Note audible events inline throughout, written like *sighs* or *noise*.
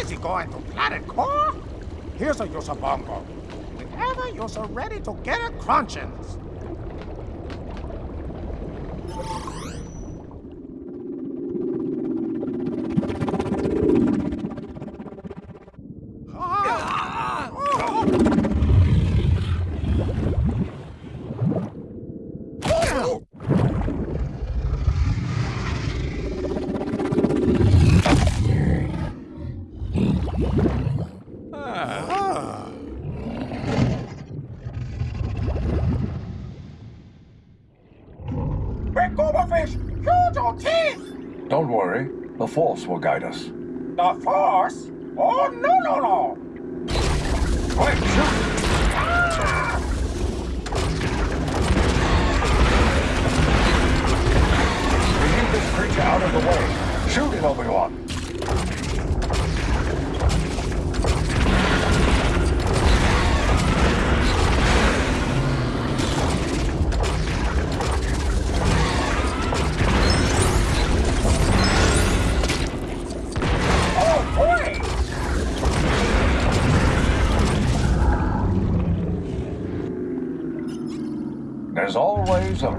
So crazy going to Planet Core? Here's a Yosabongo. Whenever you're so ready to get a crunchins. Ah! Oh! Big Goberfish! Huge on teeth! Don't worry, the Force will guide us. The Force?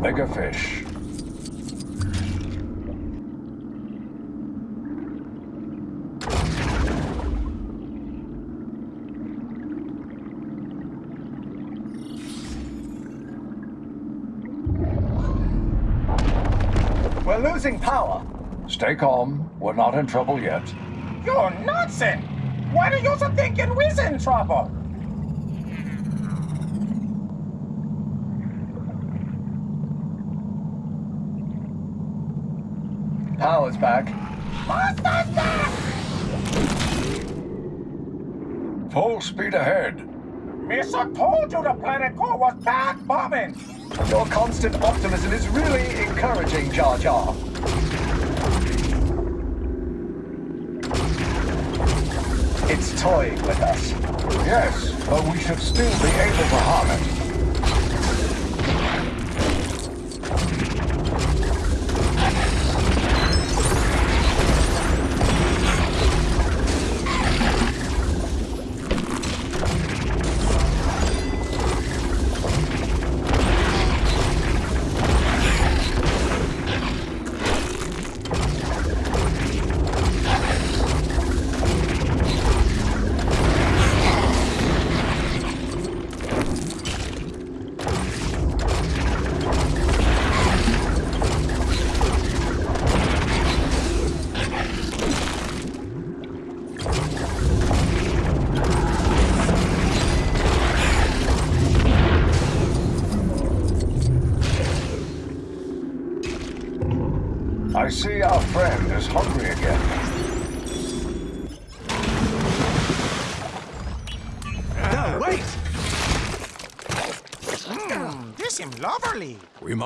Bigger fish. We're losing power. Stay calm. We're not in trouble yet. You're nonsense! Why do you think we're in trouble? Power's back. Monsters back! Full speed ahead. Missa told you the planet was bombing! Your constant optimism is really encouraging, Jar Jar. It's toying with us. Yes, but we should still be able to harm it.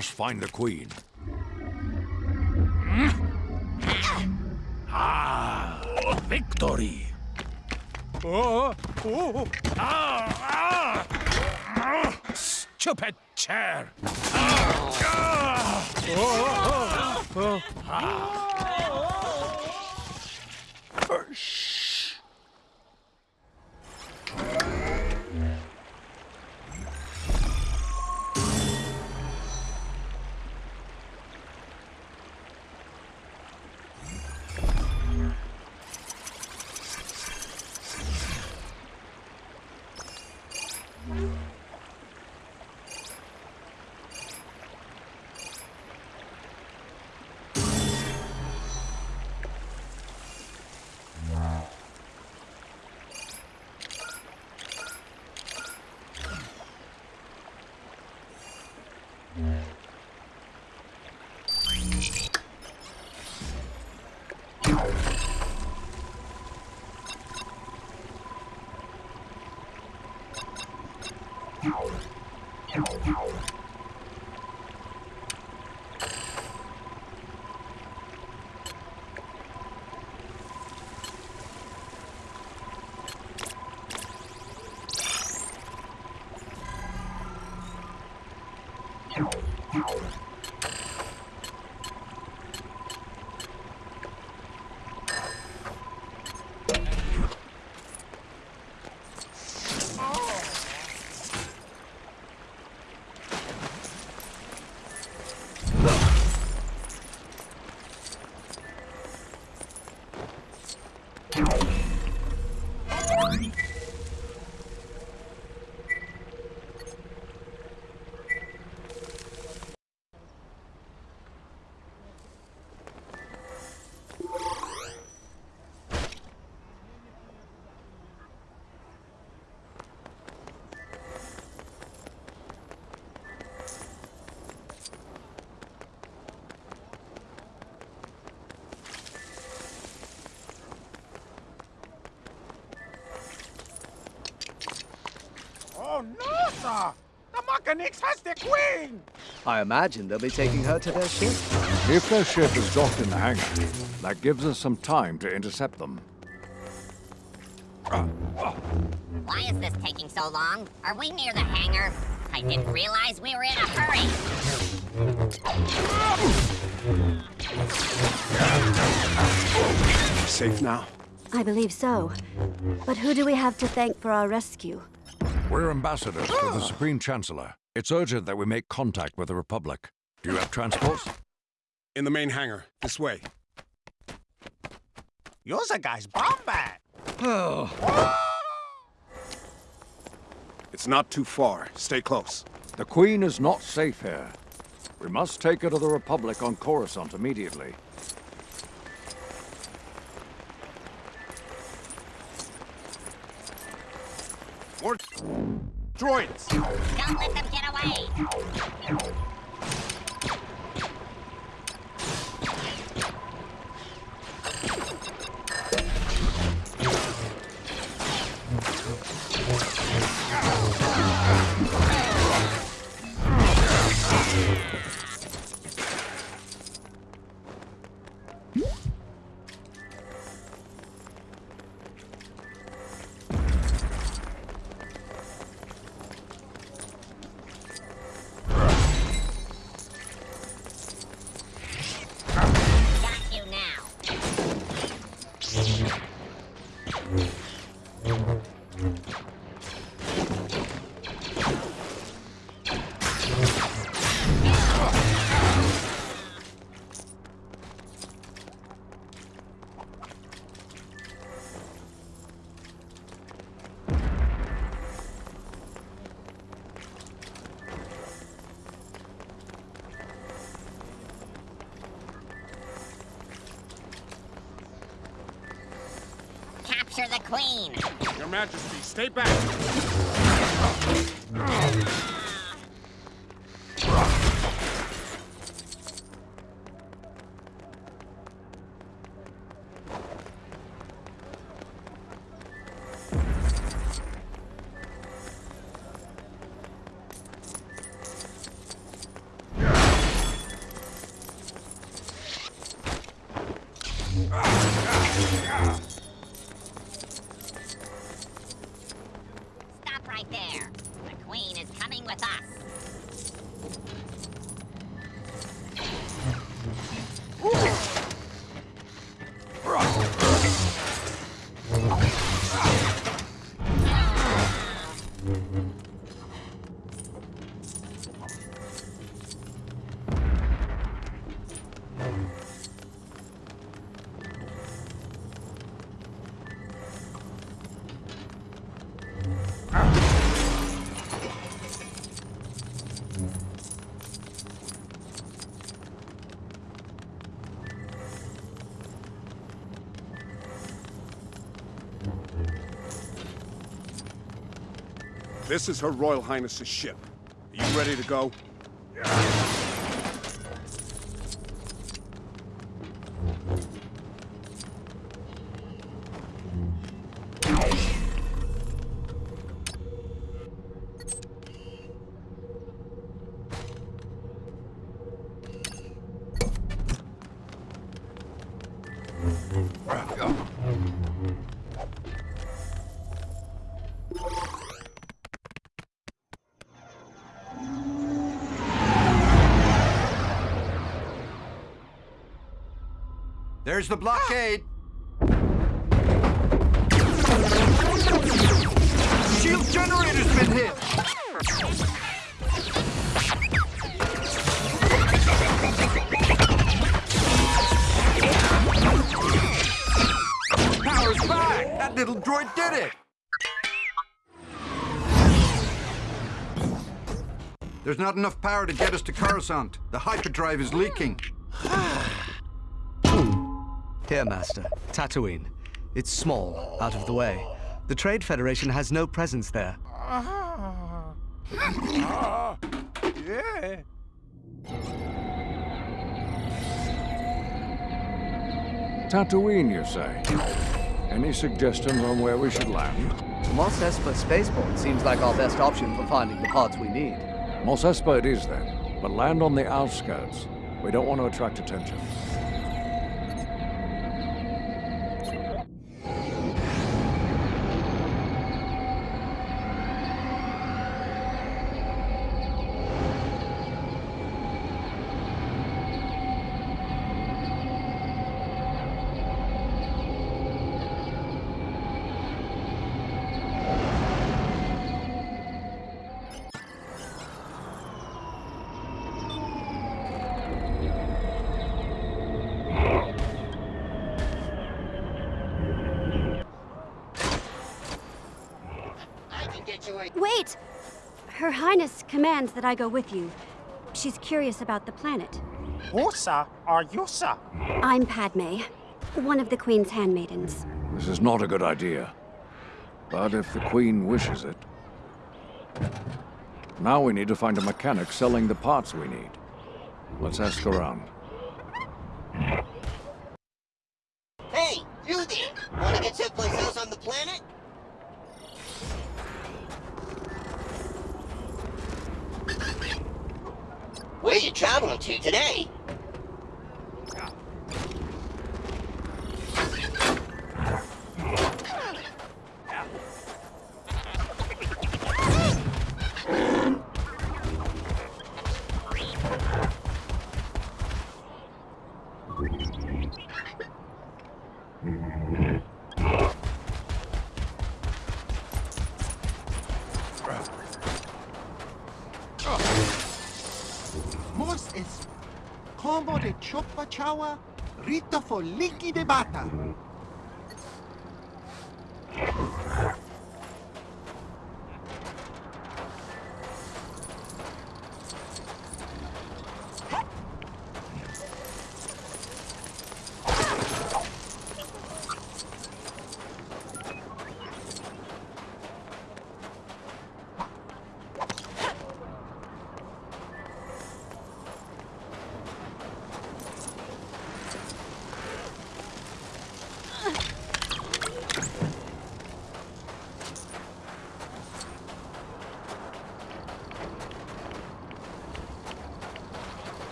Must find the queen. power. Mechanicks has the queen! I imagine they'll be taking her to their ship. If their ship is docked in the hangar, that gives us some time to intercept them. Why is this taking so long? Are we near the hangar? I didn't realize we were in a hurry. Safe now? I believe so. But who do we have to thank for our rescue? We're ambassadors to the Supreme Chancellor. It's urgent that we make contact with the Republic. Do you have transports? In the main hangar. This way. You're the guy's bombat! *sighs* It's not too far. Stay close. The Queen is not safe here. We must take her to the Republic on Coruscant immediately. More droids! Don't let them get away. The queen. Your Majesty, stay back! This is Her Royal Highness's ship. Are you ready to go? There's the blockade. Shield generator's been hit. Power's back. That little droid did it. There's not enough power to get us to Coruscant. The hyperdrive is leaking. Here, Master. Tatooine. It's small, out of the way. The Trade Federation has no presence there. Yeah. Tatooine, you say? Any suggestions on where we should land? Mos Espa Spaceport seems like our best option for finding the parts we need. Mos Espa it is then, but land on the outskirts. We don't want to attract attention. I can get you a... Wait! Her Highness commands that I go with you. She's curious about the planet. Usa or Yusa? I'm Padme, one of the Queen's handmaidens. This is not a good idea. But if the Queen wishes it... Now we need to find a mechanic selling the parts we need. Let's ask around.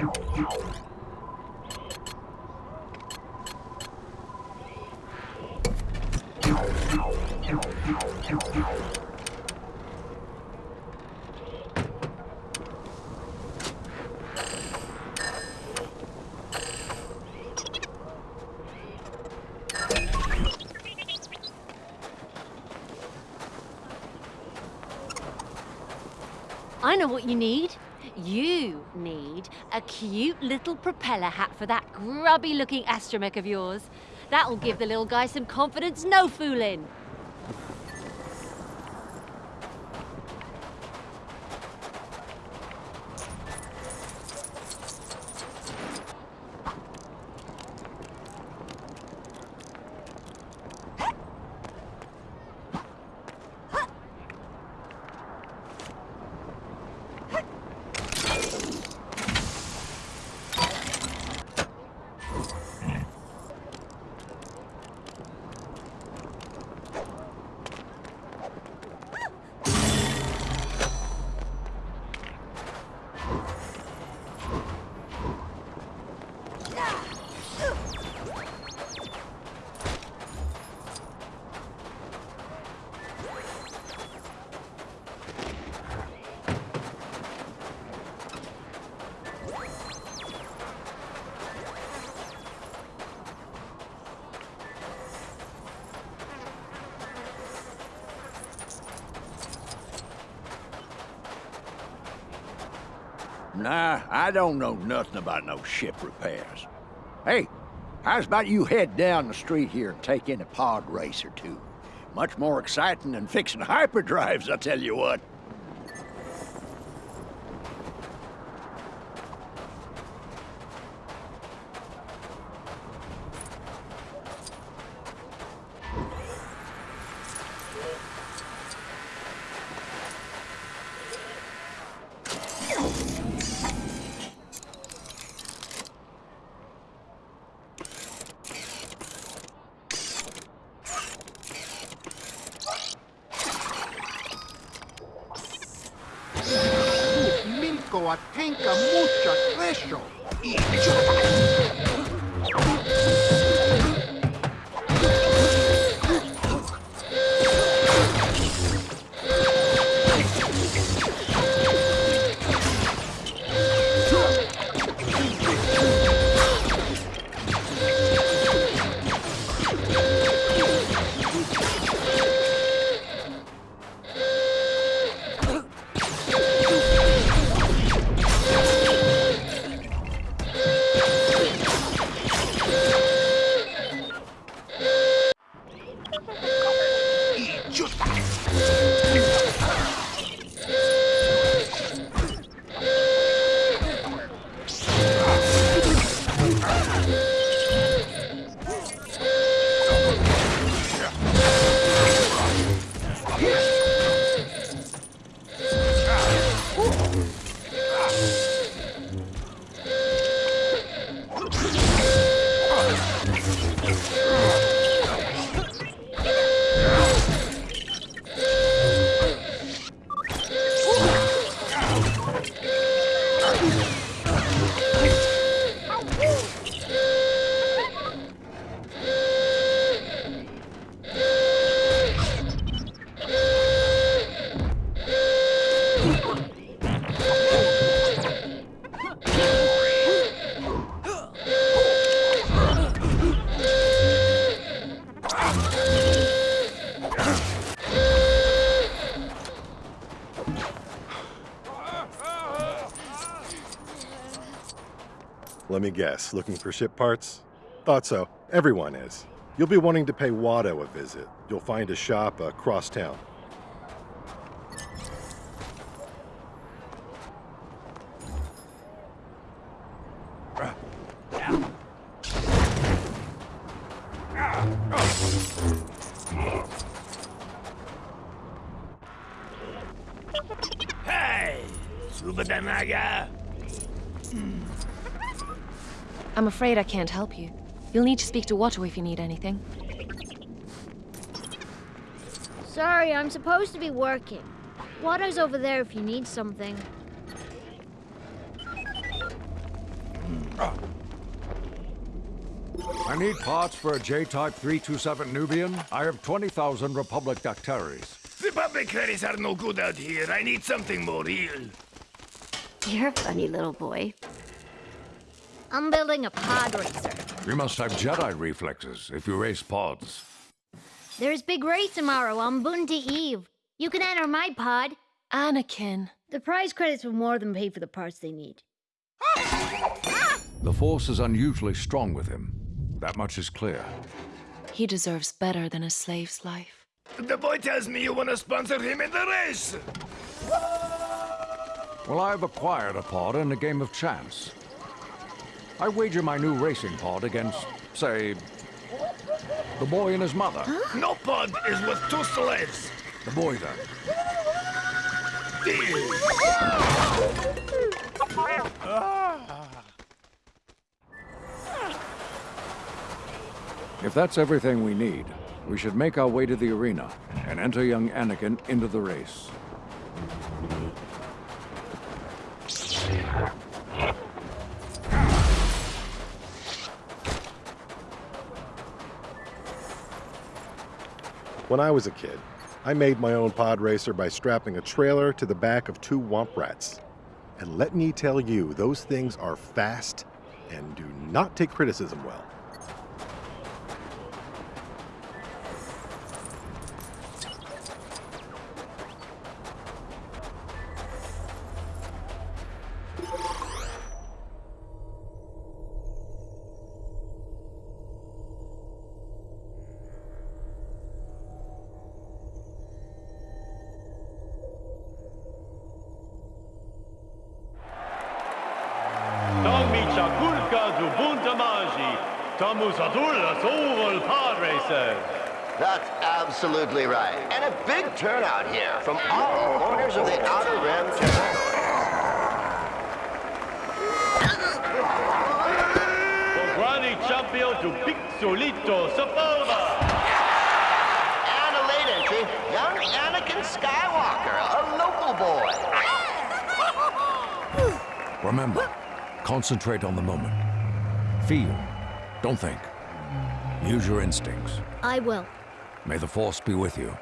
I know what you need. Cute little propeller hat for that grubby looking astromech of yours. That'll give the little guy some confidence, no fooling. I don't know nothing about no ship repairs. Hey, how's about you head down the street here and take in a pod race or two? Much more exciting than fixing hyperdrives, I tell you what. Milko atenka mucha treasure. Let me guess, looking for ship parts? Thought so. Everyone is. You'll be wanting to pay Watto a visit. You'll find a shop across town. I'm afraid I can't help you. You'll need to speak to Watto if you need anything. Sorry, I'm supposed to be working. Watto's over there if you need something. I need parts for a J-Type 327 Nubian. I have 20,000 Republic Dataries. Republic credits are no good out here. I need something more real. You're a funny little boy. I'm building a pod racer. You must have Jedi reflexes if you race pods. There's big race tomorrow on Boonta Eve. You can enter my pod. Anakin. The prize credits will more than pay for the parts they need. The Force is unusually strong with him. That much is clear. He deserves better than a slave's life. The boy tells me you want to sponsor him in the race. Well, I've acquired a pod in a game of chance. I wager my new racing pod against, say, the boy and his mother. No pod is worth two slaves. The boy, then. If that's everything we need, we should make our way to the arena and enter young Anakin into the race. When I was a kid, I made my own pod racer by strapping a trailer to the back of two womp rats. And let me tell you, those things are fast and do not take criticism well. Outer Rim territory. Pograni Champion to Pixolito Sapova. And a late entry, young Anakin Skywalker, a local boy. Remember, concentrate on the moment. Feel, don't think. Use your instincts. I will. May the Force be with you.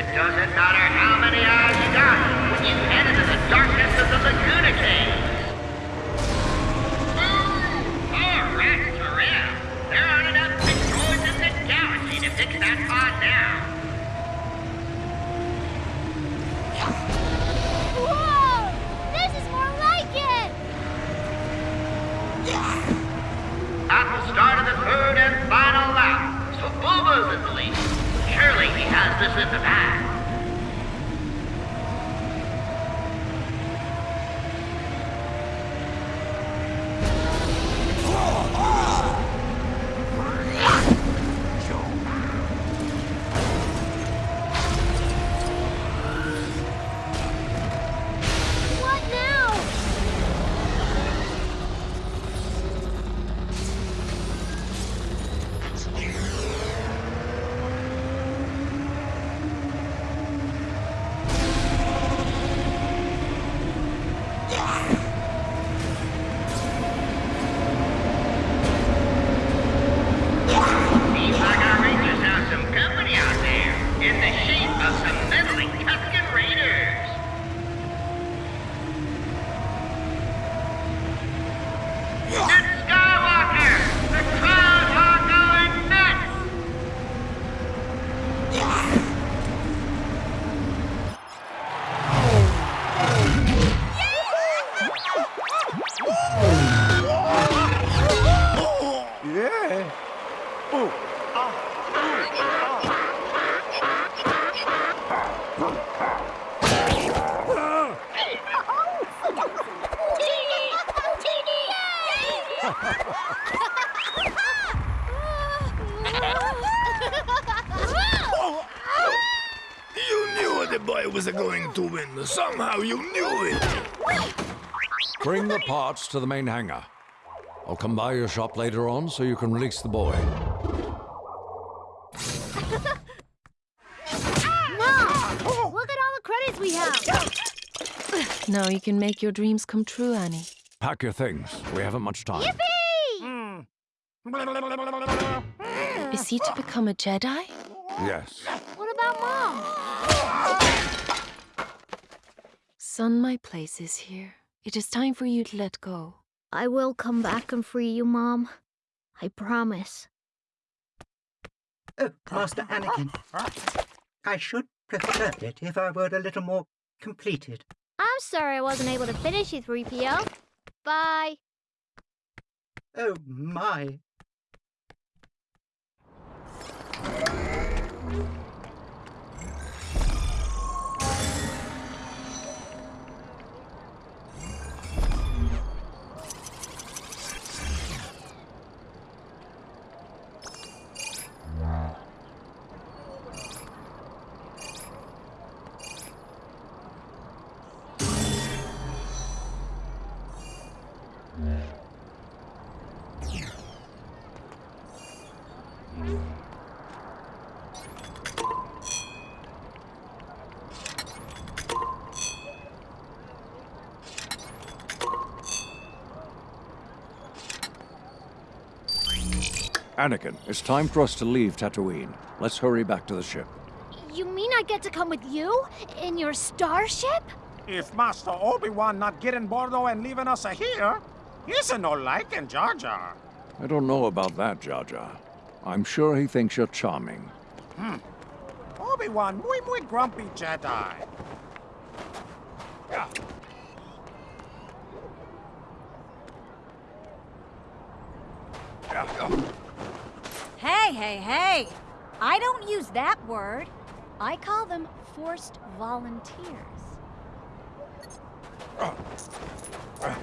It doesn't matter how many eyes you got when you head into the darkness of the Laguna Caves. Somehow you knew it. Bring the parts to the main hangar. I'll come by your shop later on so you can release the boy. Mom! Look at all the credits we have! Now you can make your dreams come true, Annie. Pack your things. We haven't much time. Yippee! Is he to become a Jedi? Yes. What about Mom? Son, my place is here. It is time for you to let go. I will come back and free you, Mom. I promise. Oh, Master Anakin. I should prefer it if I were a little more completed. I'm sorry I wasn't able to finish you, 3PO. Bye. Oh, my. Anakin, it's time for us to leave Tatooine. Let's hurry back to the ship. You mean I get to come with you? In your starship? If Master Obi-Wan not getting Bordo and leaving us here, he's a no liking Jar Jar. I don't know about that, Jar Jar. I'm sure he thinks you're charming. Hmm. Obi-Wan, muy muy grumpy Jedi. Yeah. Hey, hey! I don't use that word. I call them forced volunteers. Uh, uh,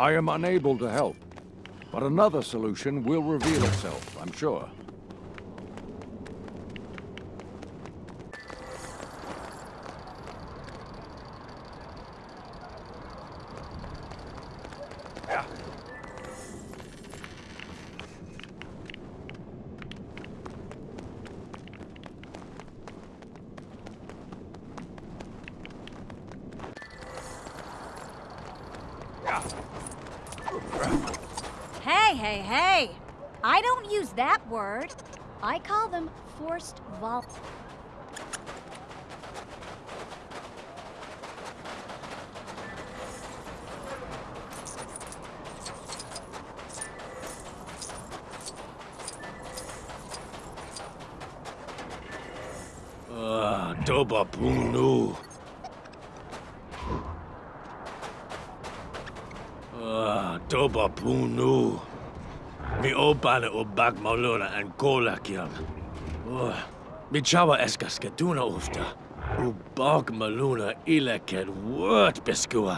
I am unable to help, but another solution will reveal itself, I'm sure. Op nu. Ah, toba nu. Mi opane obak maulona angola Oh. Mi chawa eska skaduna ufta. Ubak maluna ilaken word beskua.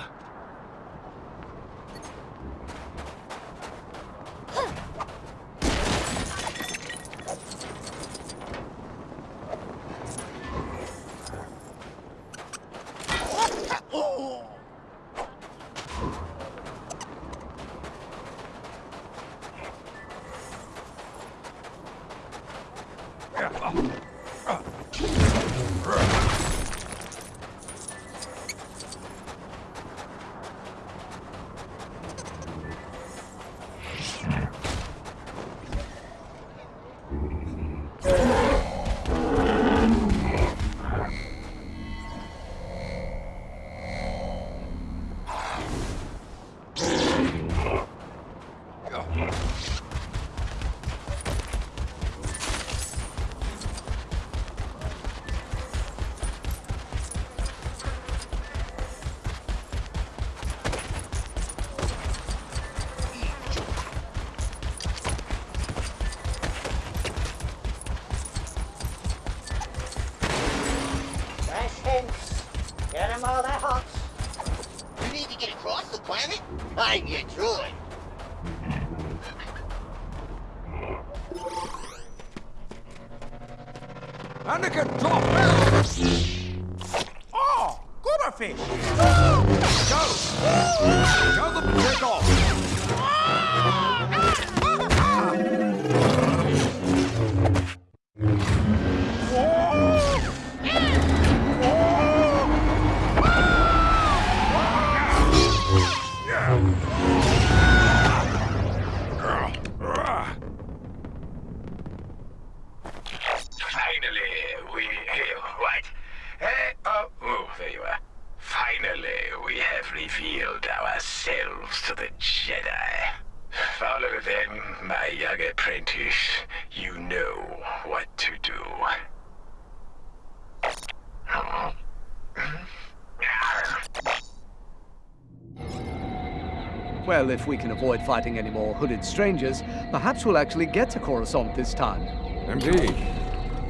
If we can avoid fighting any more hooded strangers, perhaps we'll actually get to Coruscant this time. Indeed.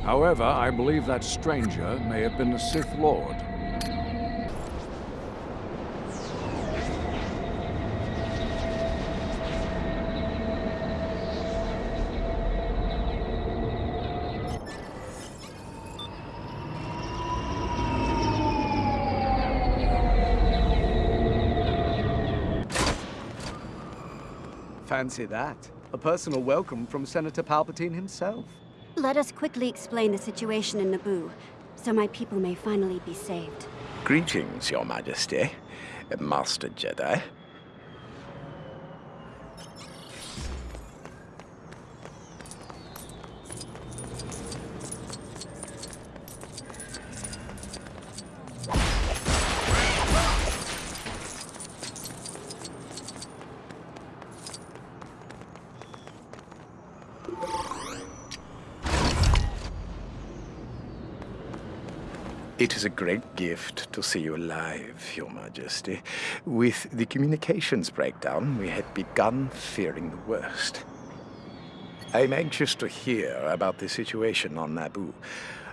However, I believe that stranger may have been the Sith Lord. Fancy that. A personal welcome from Senator Palpatine himself. Let us quickly explain the situation in Naboo, so my people may finally be saved. Greetings, Your Majesty, Master Jedi. Is a great gift to see you alive, Your Majesty. With the communications breakdown, we had begun fearing the worst. I'm anxious to hear about the situation on Naboo.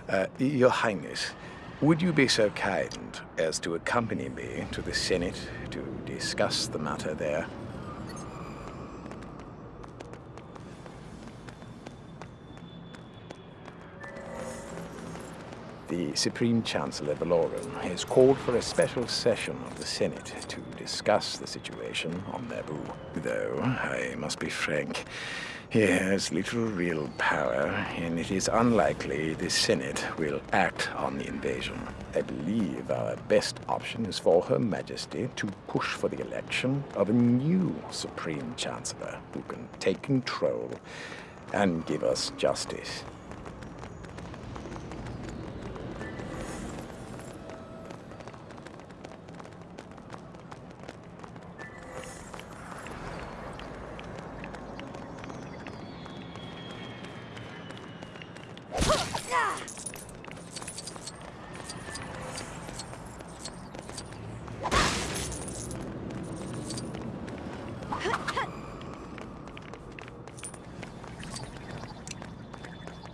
Uh, Your Highness, would you be so kind as to accompany me to the Senate to discuss the matter there? The Supreme Chancellor Valorum has called for a special session of the Senate to discuss the situation on Naboo. Though, I must be frank, he has little real power, and it is unlikely the Senate will act on the invasion. I believe our best option is for Her Majesty to push for the election of a new Supreme Chancellor who can take control and give us justice.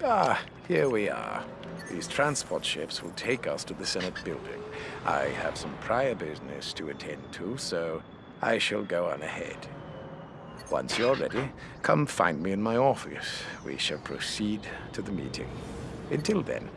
Ah, here we are. These transport ships will take us to the Senate building. I have some prior business to attend to, so I shall go on ahead. Once you're ready, come find me in my office. We shall proceed to the meeting. Until then,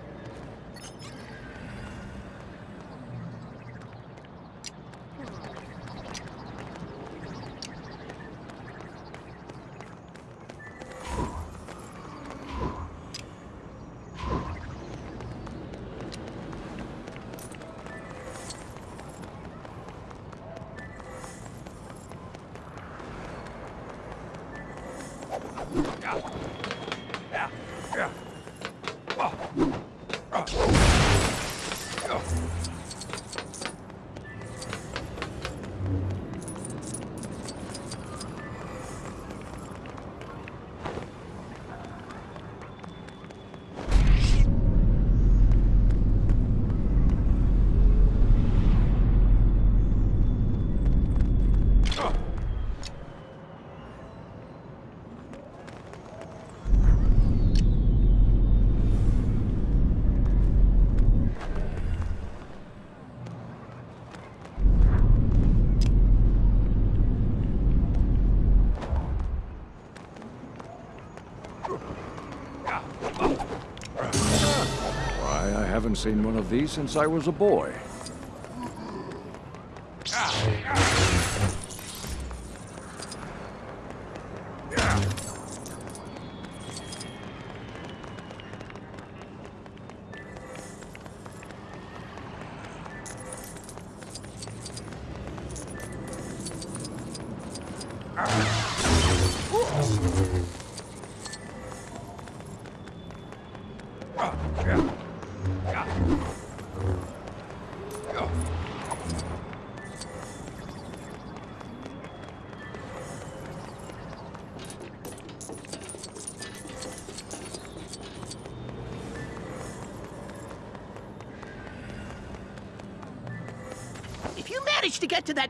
haven't seen one of these since I was a boy.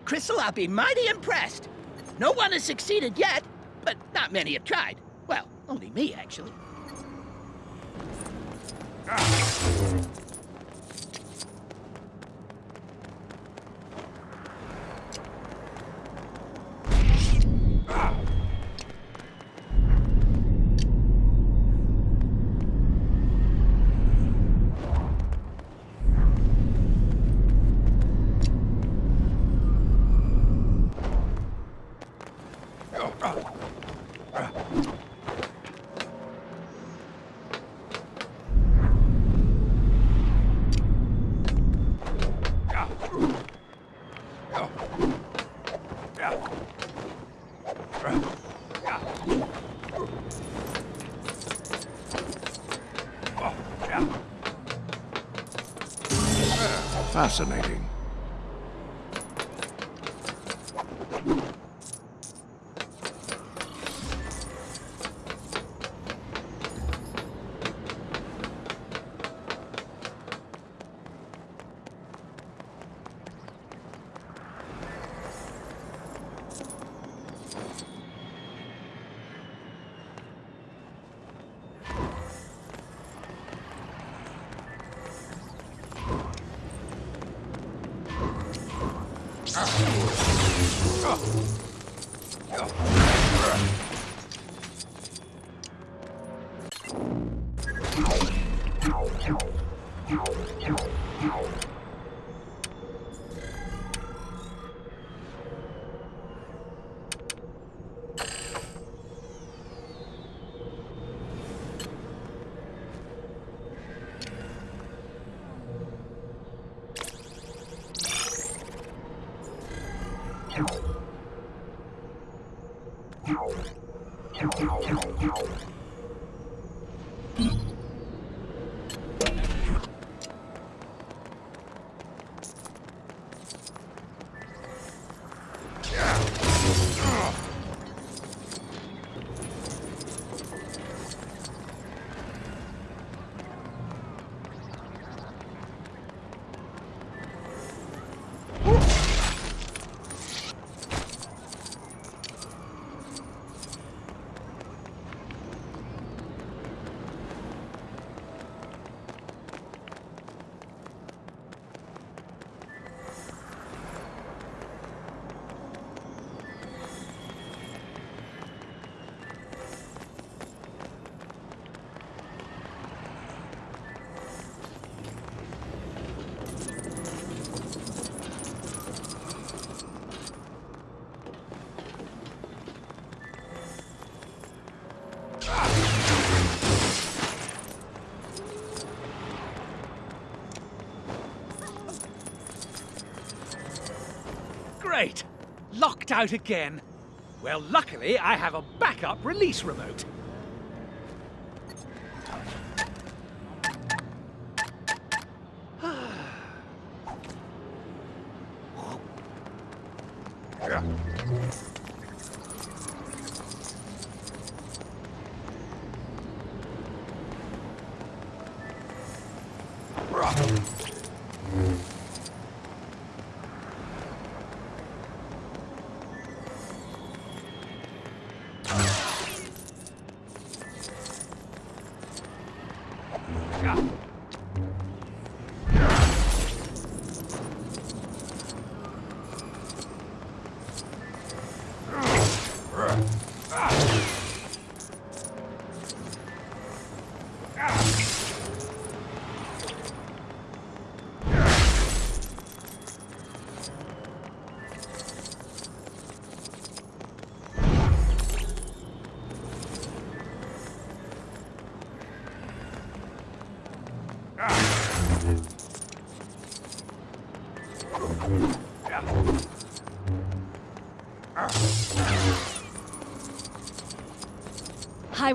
Crystal, I'll be mighty impressed. No one has succeeded yet, but not many have tried. Well, only me, actually. Fascinating. Out again. Well, luckily, I have a backup release remote.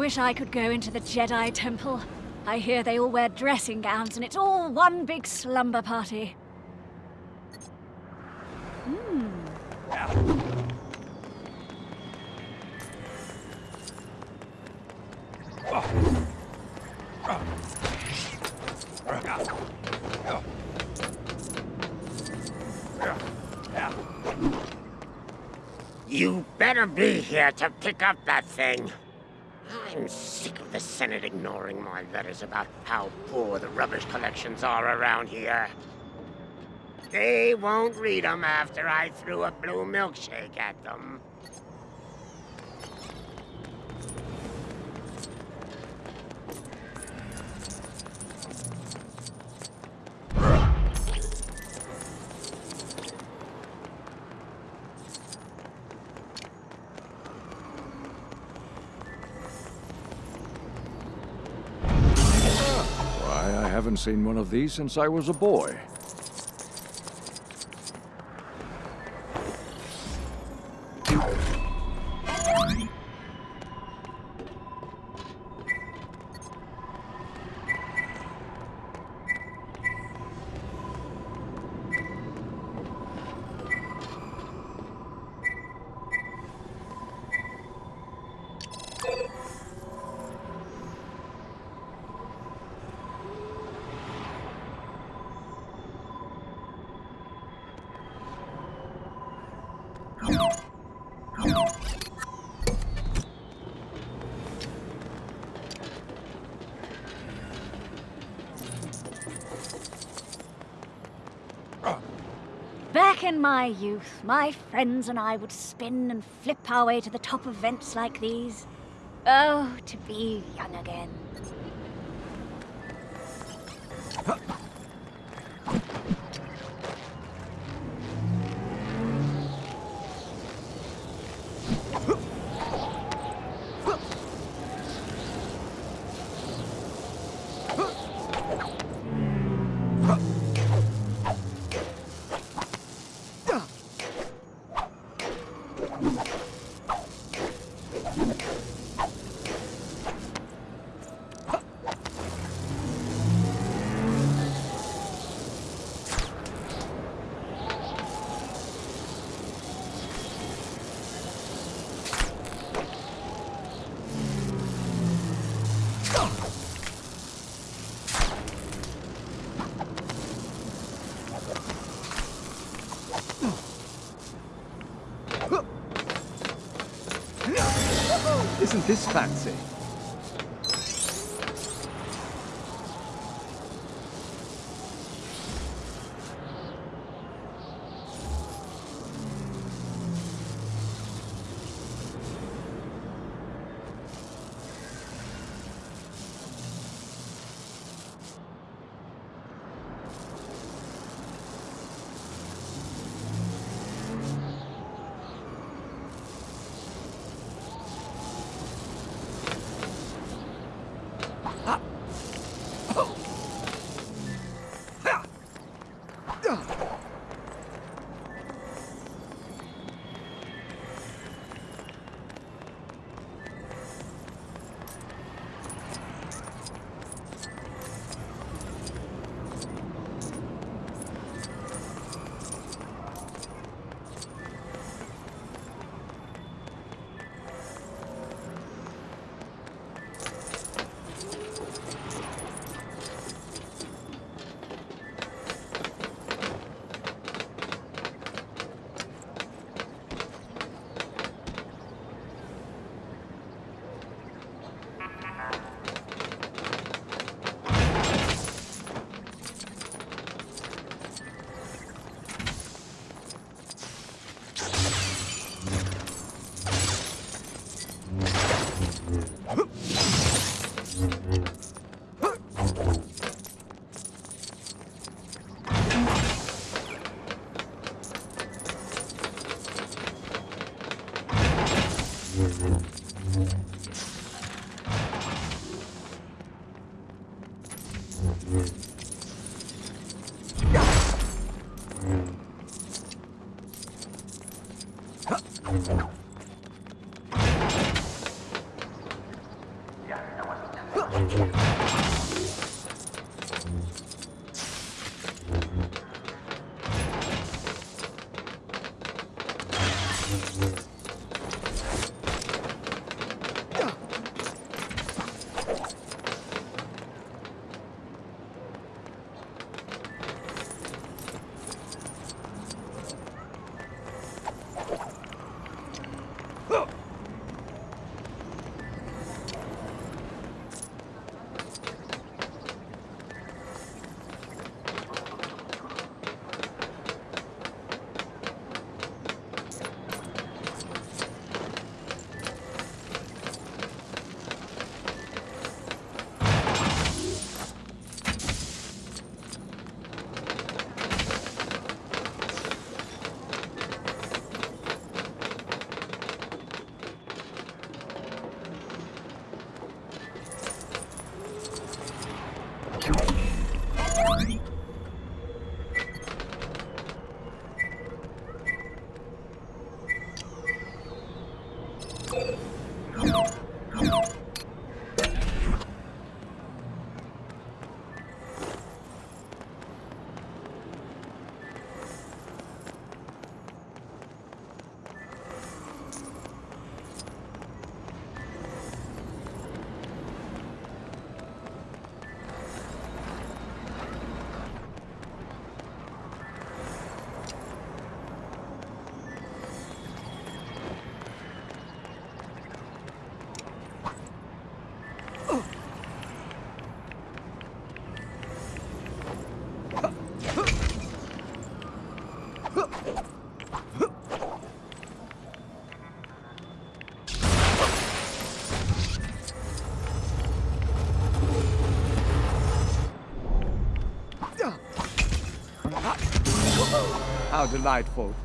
Wish I could go into the Jedi Temple. I hear they all wear dressing gowns and it's all one big slumber party. Hmm. You better be here to pick up that thing. I'm sick of the Senate ignoring my letters about how poor the rubbish collections are around here. They won't read read 'em after I threw a blue milkshake at them. Why, I haven't seen one of these since I was a boy. Back in my youth, my friends and I would spin and flip our way to the top of vents like these. Oh, to be young again. Isn't this fancy? How delightful.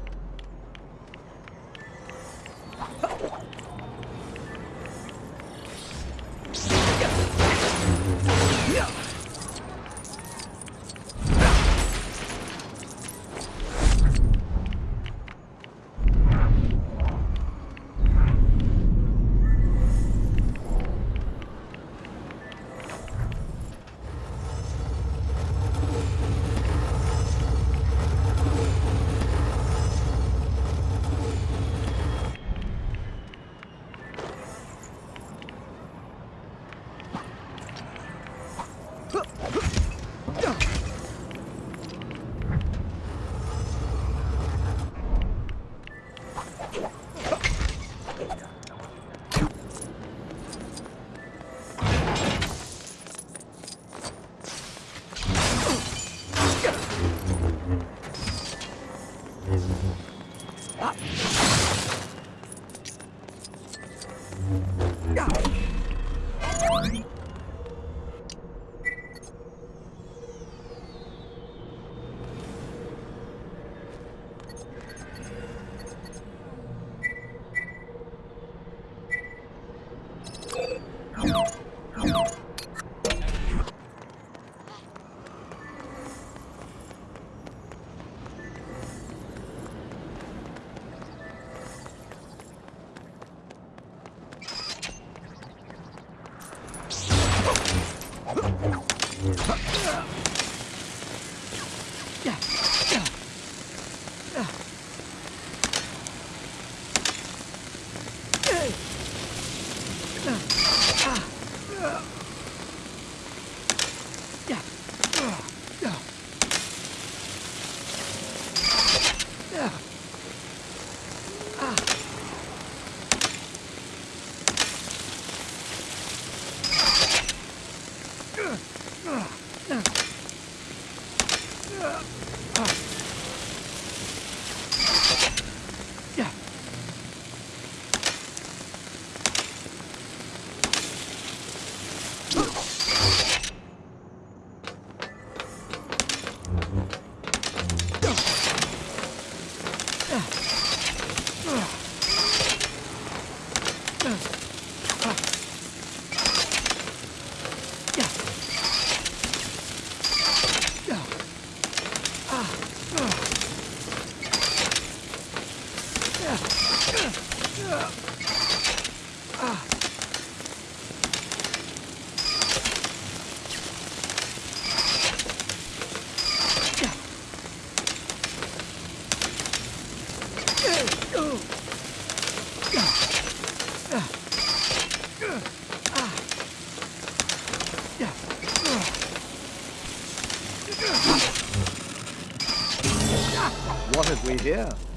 What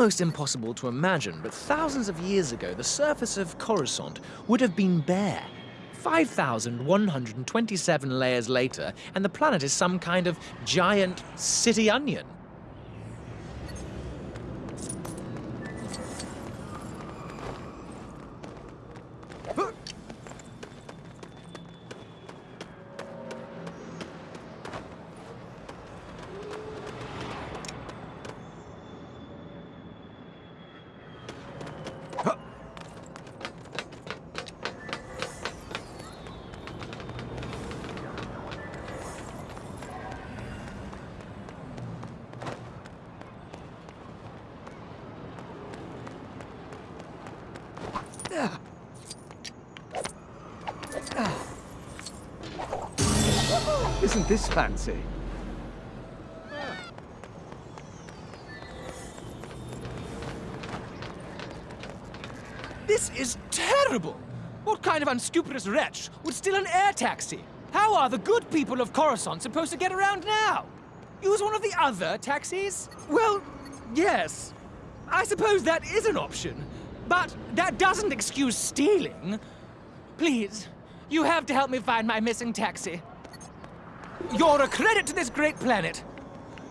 almost impossible to imagine, but thousands of years ago, the surface of Coruscant would have been bare. 5,127 layers later, and the planet is some kind of giant city onion. Isn't this fancy? This is terrible! What kind of unscrupulous wretch would steal an air taxi? How are the good people of Coruscant supposed to get around now? Use one of the other taxis? Well, yes. I suppose that is an option. But that doesn't excuse stealing. Please, you have to help me find my missing taxi. You're a credit to this great planet.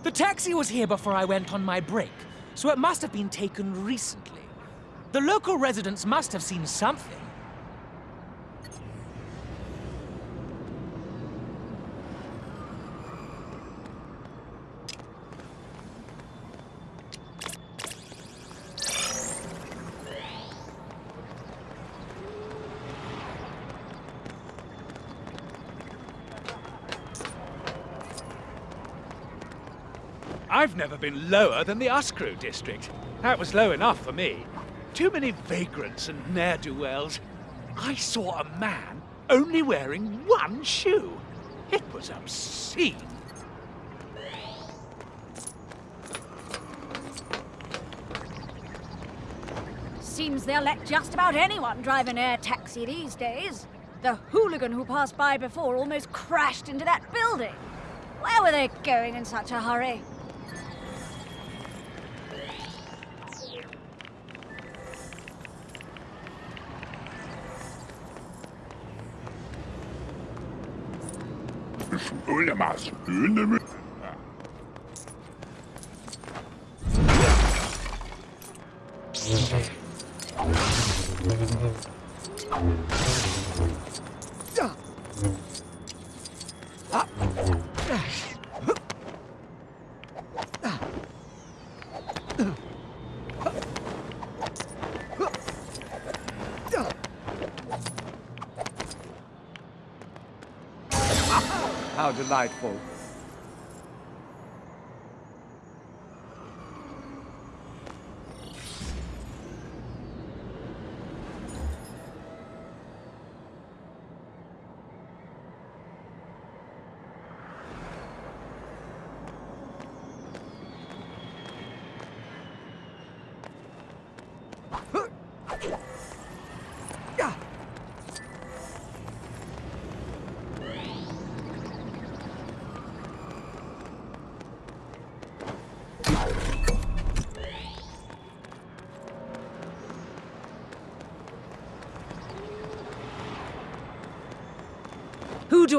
The taxi was here before I went on my break, so it must have been taken recently. The local residents must have seen something. I've never been lower than the Uscru district. That was low enough for me. Too many vagrants and ne'er-do-wells. I saw a man only wearing one shoe. It was obscene. Seems they'll let just about anyone drive an air taxi these days. The hooligan who passed by before almost crashed into that building. Where were they going in such a hurry? Olamaz, Önemli. Thank you. Delightful.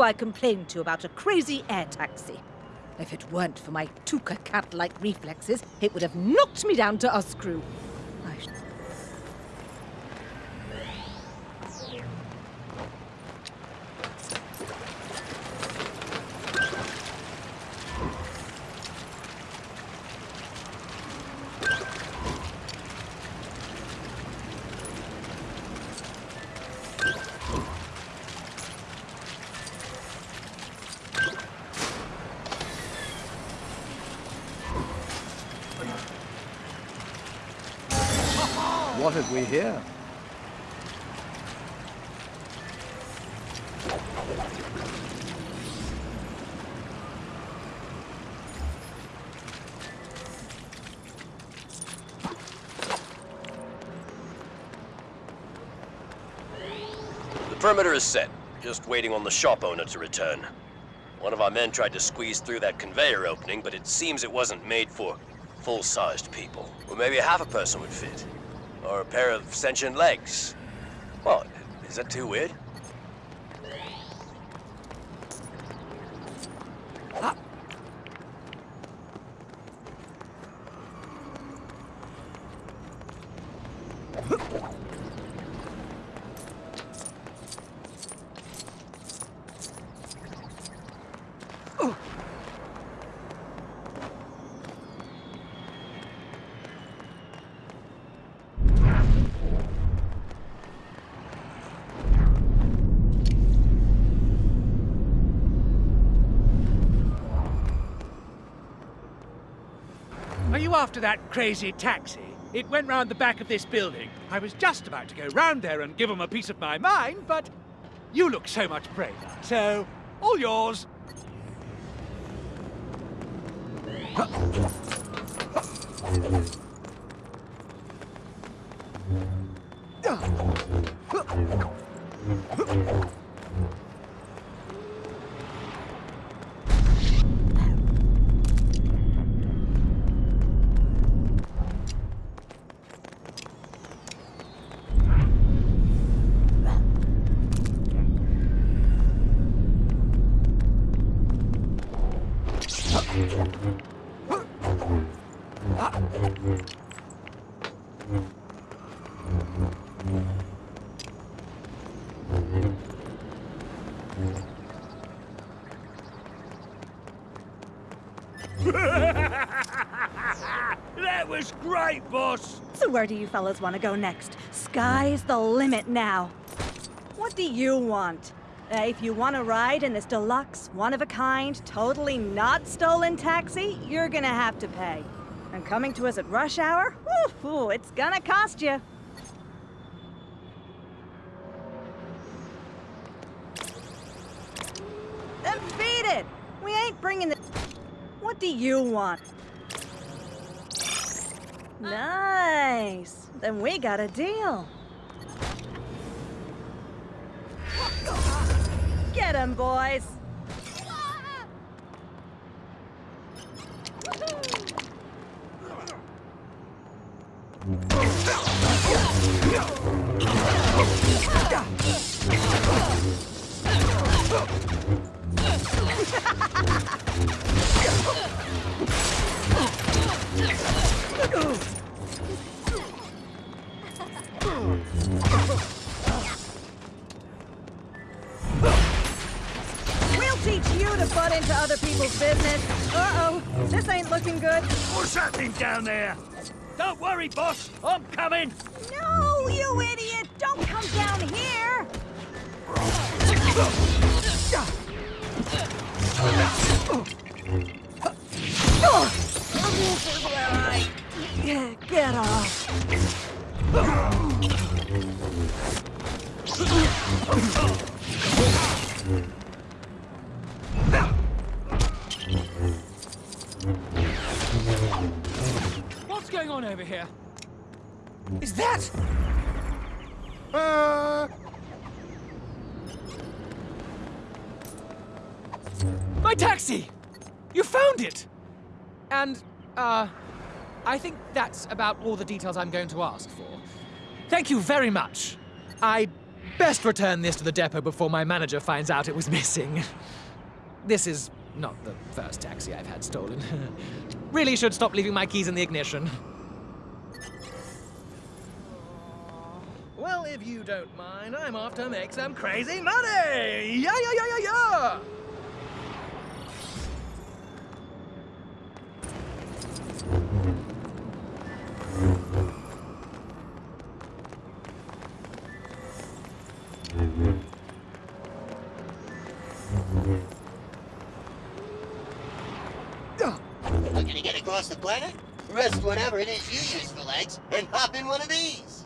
I complain to about a crazy air taxi? If it weren't for my Tooka cat-like reflexes, it would have knocked me down to us perimeter is set. Just waiting on the shop owner to return. One of our men tried to squeeze through that conveyor opening, but it seems it wasn't made for full-sized people. Or maybe half a person would fit. Or a pair of sentient legs. What? Is that too weird? Are you after that crazy taxi? It went round the back of this building. I was just about to go round there and give 'em a piece of my mind, but you look so much braver. So, all yours. Where do you fellas want to go next? Sky's the limit now. What do you want? Uh, if you want to ride in this deluxe, one-of-a-kind, totally not stolen taxi, you're gonna have to pay. And coming to us at rush hour? Ooh, it's gonna cost you. Then beat it! We ain't bringing the... What do you want? Nice. Then we got a deal. Get him, boys. Ooh. *laughs* business. Uh-oh, this ain't looking good. What's happening down there? Don't worry, boss. I'm coming. No, you idiot! Don't come down here! This is where I get off. *laughs* over here? Is that? Uh, My taxi! You found it! And, uh, I think that's about all the details I'm going to ask for. Thank you very much. I'd best return this to the depot before my manager finds out it was missing. This is not the first taxi I've had stolen. *laughs* really should stop leaving my keys in the ignition. Well, if you don't mind, I'm off to make some crazy money! Yeah, yeah, yeah, yeah, yeah! Looking to get across the planet? Rest whatever it is you use for legs and hop in one of these.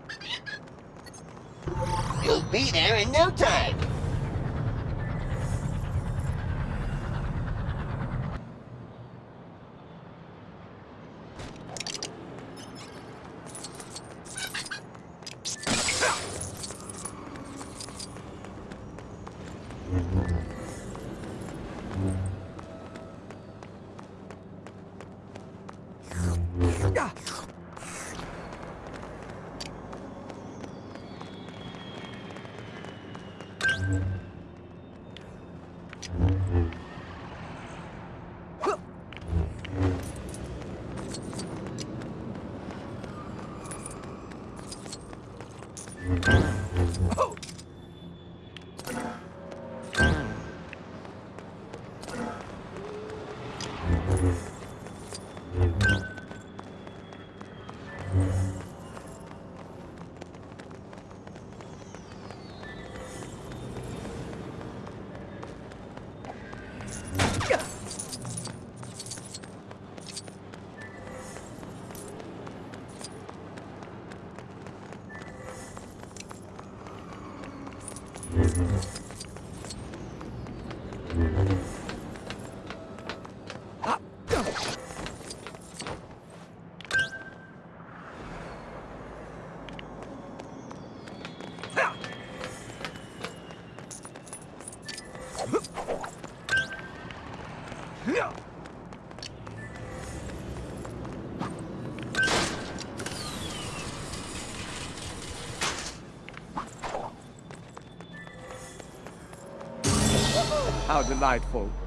You'll be there in no time. How delightful.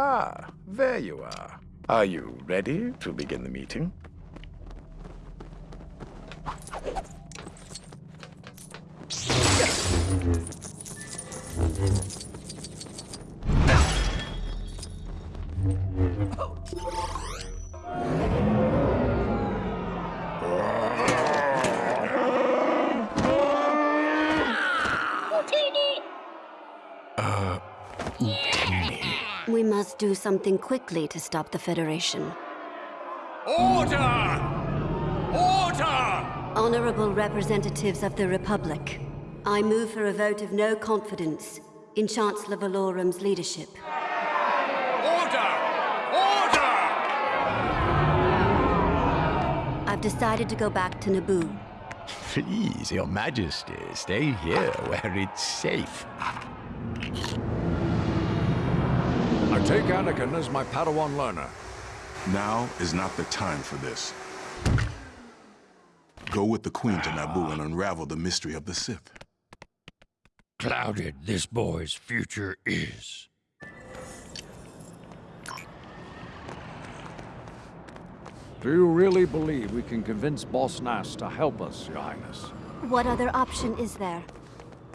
Ah, there you are. Are you ready to begin the meeting? Must do something quickly to stop the Federation. Order! Order! Honorable representatives of the Republic, I move for a vote of no confidence in Chancellor Valorum's leadership. Order! Order! I've decided to go back to Naboo. Please, Your Majesty, stay here where it's safe. Take Anakin as my Padawan learner. Now is not the time for this. Go with the Queen to Naboo and unravel the mystery of the Sith. Clouded this boy's future is. Do you really believe we can convince Boss Nass to help us, Your Highness? What other option is there?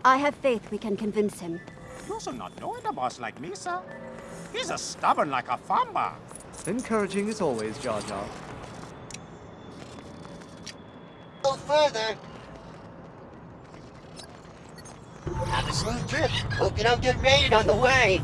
I have faith we can convince him. You should not know the boss like me, sir. He's as stubborn like a famba. Encouraging as always, Jar Jar. Go further. Have a smooth trip. Hope you don't get raided on the way.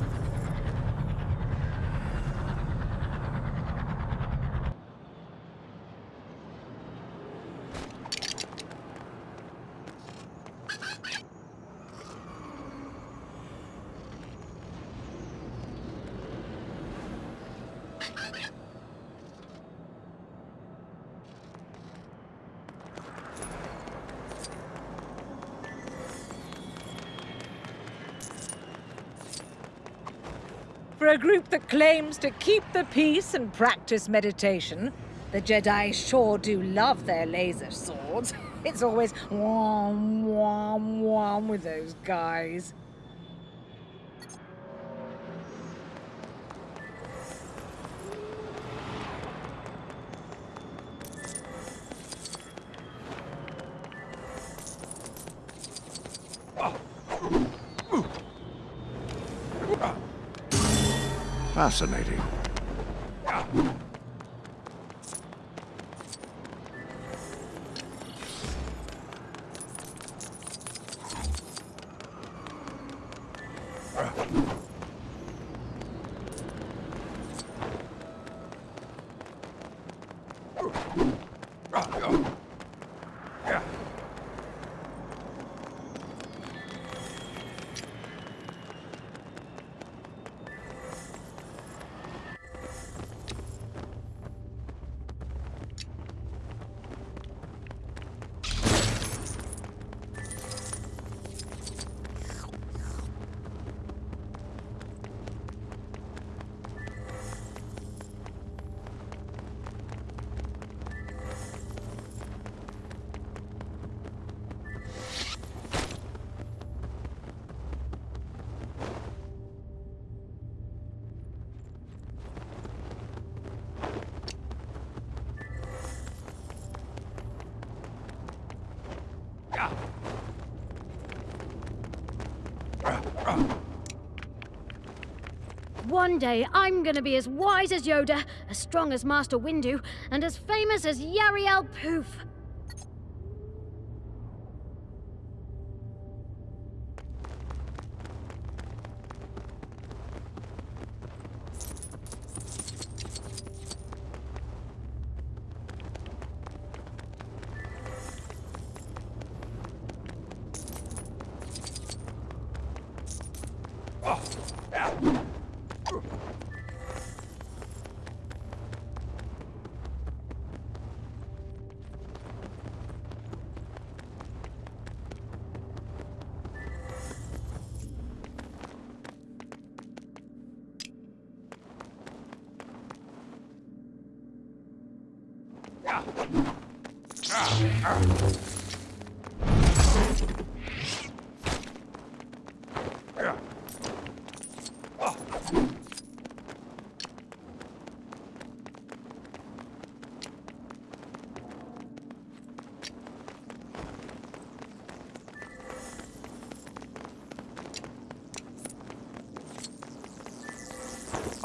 That claims to keep the peace and practice meditation, the Jedi sure do love their laser swords. *laughs* It's always wham, wham, wham with those guys. Fascinating. One day, I'm gonna be as wise as Yoda, as strong as Master Windu, and as famous as Yarael Poof.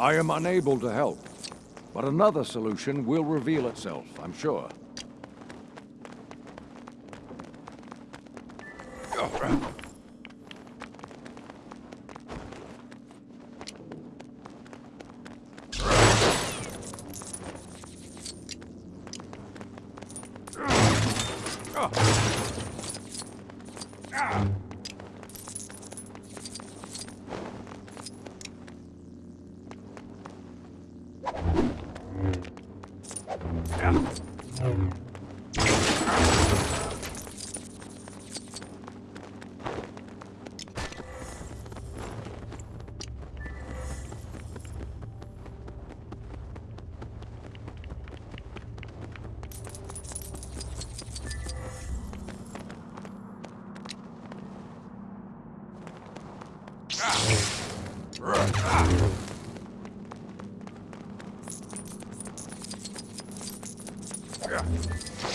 I am unable to help, but another solution will reveal itself, I'm sure. Are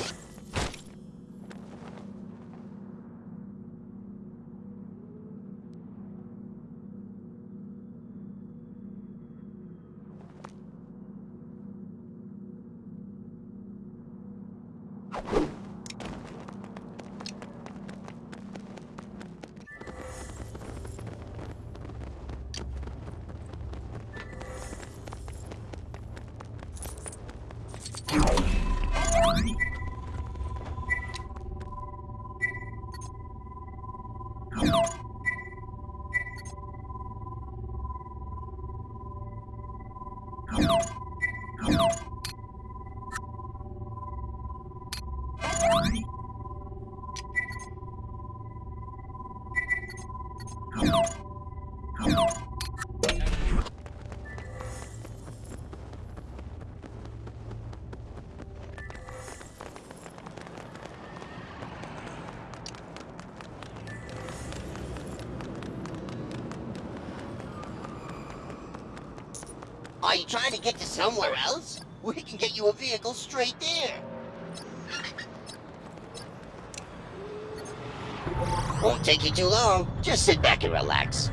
you trying to get to somewhere else? We can get you a vehicle straight there. Won't take you too long. Just sit back and relax.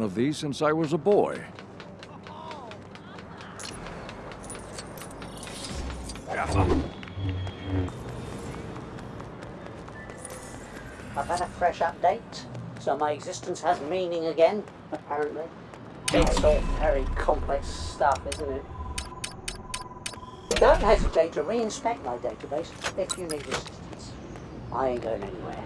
One of these since I was a boy. I've had a fresh update, so my existence has meaning again, apparently. It's all very complex stuff, isn't it? Don't hesitate to reinspect my database if you need assistance. I ain't going anywhere.